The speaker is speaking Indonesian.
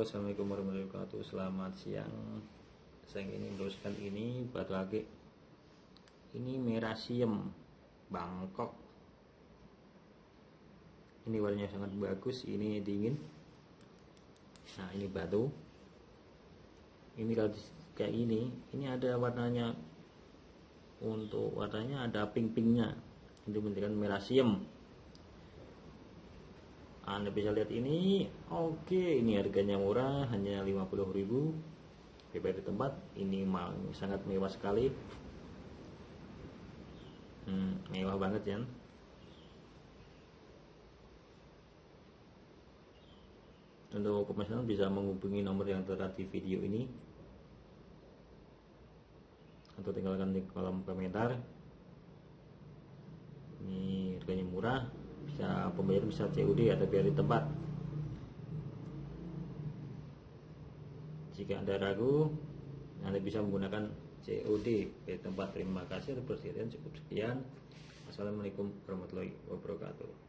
Assalamualaikum warahmatullahi wabarakatuh. Selamat siang. Saya ingin meneruskan ini batu ake Ini merasium Bangkok. Ini warnanya sangat bagus Ini dingin. Nah ini batu. Ini kalau kayak ini Ini ada warnanya. Untuk warnanya ada pink-pinknya. Itu menunjukkan merasium anda bisa lihat ini. Oke ini harganya murah hanya 50.000 bebas di tempat. Ini sangat mewah sekali. Hmm, mewah banget ya untuk pemesanan bisa menghubungi nomor yang tertera di video ini. Atau tinggalkan di kolom komentar. Ini harganya murah bisa pembayar bisa COD atau biar di tempat. Jika anda ragu anda bisa menggunakan COD di tempat. Terima kasih atas perhatian cukup sekian. Assalamualaikum warahmatullahi wabarakatuh